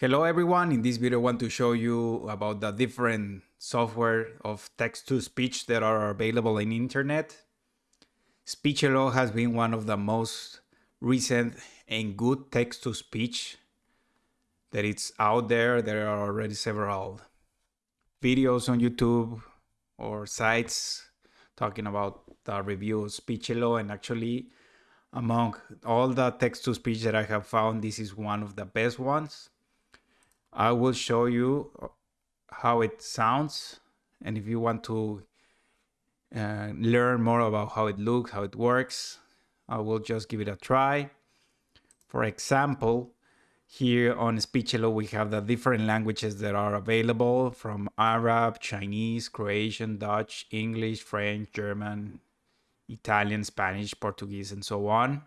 Hello everyone, in this video I want to show you about the different software of text-to-speech that are available in internet. Speechelo has been one of the most recent and good text-to-speech that it's out there. There are already several videos on YouTube or sites talking about the review of Speechelo and actually among all the text-to-speech that I have found, this is one of the best ones. I will show you how it sounds and if you want to uh, learn more about how it looks, how it works, I will just give it a try. For example, here on Speechelo we have the different languages that are available from Arab, Chinese, Croatian, Dutch, English, French, German, Italian, Spanish, Portuguese, and so on.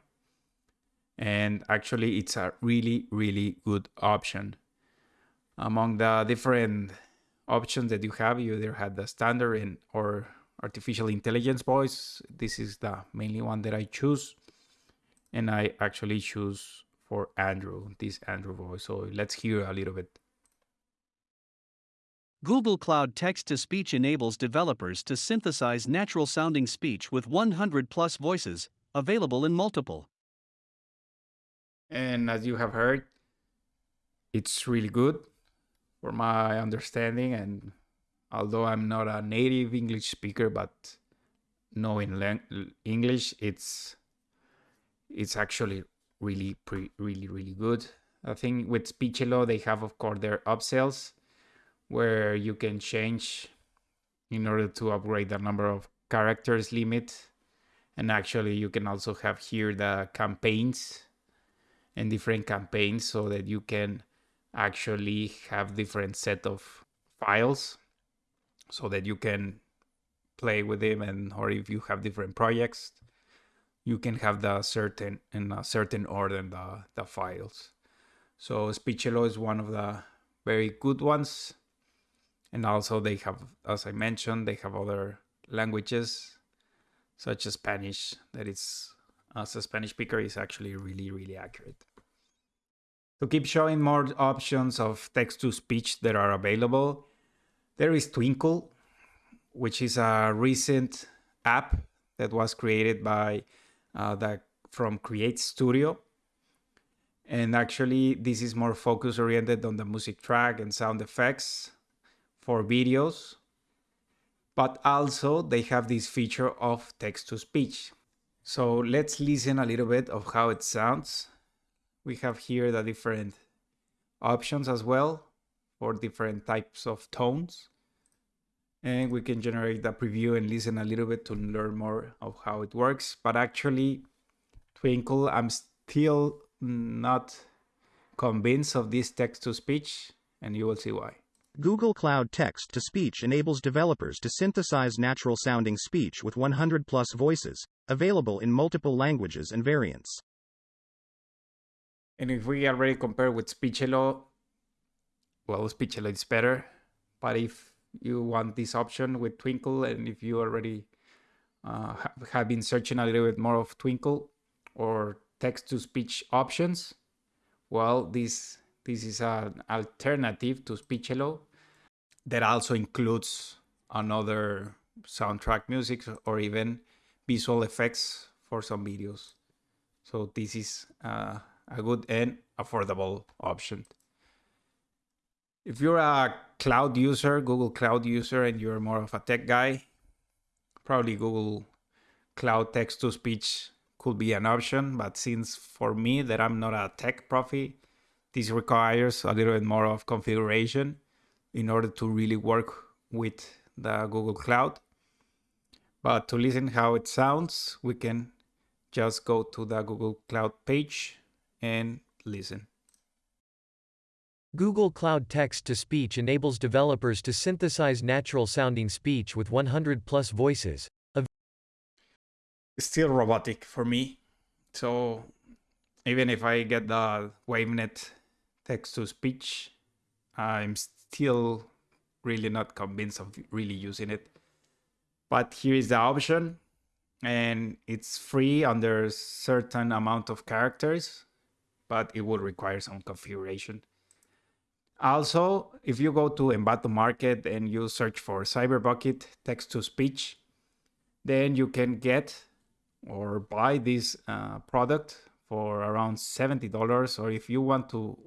And actually it's a really, really good option among the different options that you have, you either had the standard and or artificial intelligence voice. This is the mainly one that I choose. And I actually choose for Andrew, this Andrew voice. So let's hear a little bit. Google Cloud Text to Speech enables developers to synthesize natural sounding speech with 100 plus voices, available in multiple. And as you have heard, it's really good for my understanding and although i'm not a native english speaker but knowing english it's it's actually really pre really really good. I think with speechelo they have of course their upsells where you can change in order to upgrade the number of characters limit. And actually you can also have here the campaigns and different campaigns so that you can actually have different set of files so that you can play with them and or if you have different projects you can have the certain in a certain order the, the files. So speechelo is one of the very good ones. And also they have as i mentioned they have other languages such as spanish that is as a spanish speaker is actually really really accurate to keep showing more options of text-to-speech that are available, there is Twinkle, which is a recent app that was created by uh, the from Create Studio. And actually, this is more focus oriented on the music track and sound effects for videos. But also they have this feature of text to speech. So let's listen a little bit of how it sounds we have here the different options as well for different types of tones. And we can generate the preview and listen a little bit to learn more of how it works. But actually, Twinkle, I'm still not convinced of this text-to-speech, and you will see why. Google Cloud Text to Speech enables developers to synthesize natural sounding speech with 100 plus voices, available in multiple languages and variants. And if we already compare with Speechelo, well, Speechelo is better. But if you want this option with Twinkle, and if you already uh, have been searching a little bit more of Twinkle or text-to-speech options, well, this this is an alternative to Speechelo that also includes another soundtrack music or even visual effects for some videos. So this is uh, a good and affordable option. If you're a cloud user, Google Cloud user, and you're more of a tech guy, probably Google Cloud Text to Speech could be an option. But since for me that I'm not a tech profi, this requires a little bit more of configuration in order to really work with the Google Cloud. But to listen how it sounds, we can just go to the Google Cloud page and listen. Google Cloud Text to Speech enables developers to synthesize natural sounding speech with 100 plus voices. Still robotic for me. So even if I get the WaveNet text to speech, I'm still really not convinced of really using it. But here is the option and it's free under certain amount of characters but it will require some configuration. Also, if you go to Envato Market and you search for CyberBucket text to speech, then you can get or buy this uh, product for around $70. Or if you want to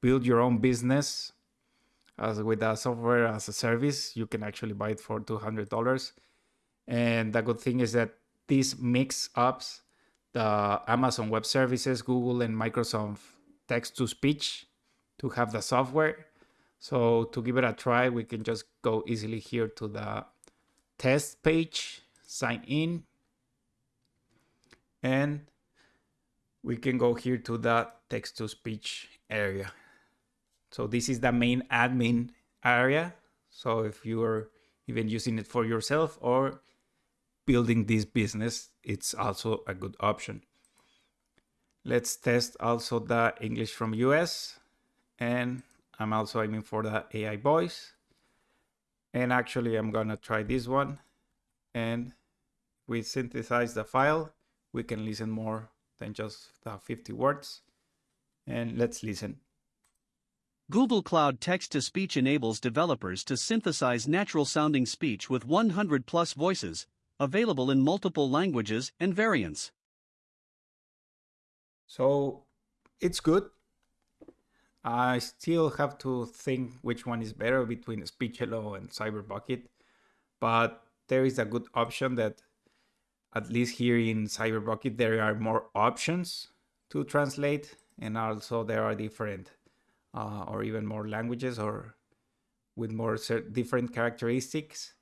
build your own business as with a software as a service, you can actually buy it for $200. And the good thing is that these mix ups the Amazon Web Services, Google, and Microsoft text to speech to have the software. So to give it a try, we can just go easily here to the test page, sign in, and we can go here to the text to speech area. So this is the main admin area. So if you are even using it for yourself or building this business, it's also a good option. Let's test also the English from US and I'm also aiming for the AI voice. And actually I'm gonna try this one and we synthesize the file. We can listen more than just the 50 words. And let's listen. Google Cloud Text to Speech enables developers to synthesize natural sounding speech with 100 plus voices, available in multiple languages and variants. So it's good. I still have to think which one is better between Speechelo and CyberBucket, but there is a good option that at least here in CyberBucket there are more options to translate and also there are different uh, or even more languages or with more different characteristics.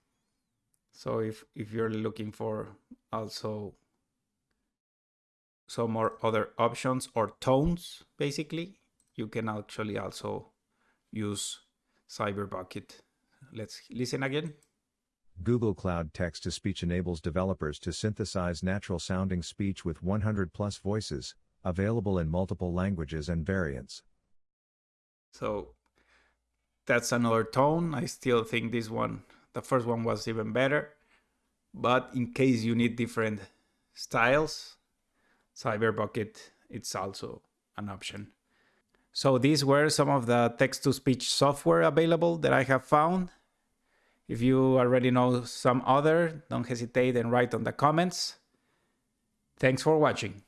So if, if you're looking for also some more other options or tones, basically, you can actually also use CyberBucket. Let's listen again. Google Cloud Text to Speech enables developers to synthesize natural sounding speech with 100 plus voices, available in multiple languages and variants. So that's another tone. I still think this one, the first one was even better. But in case you need different styles, CyberBucket, it's also an option. So these were some of the text-to-speech software available that I have found. If you already know some other, don't hesitate and write on the comments. Thanks for watching.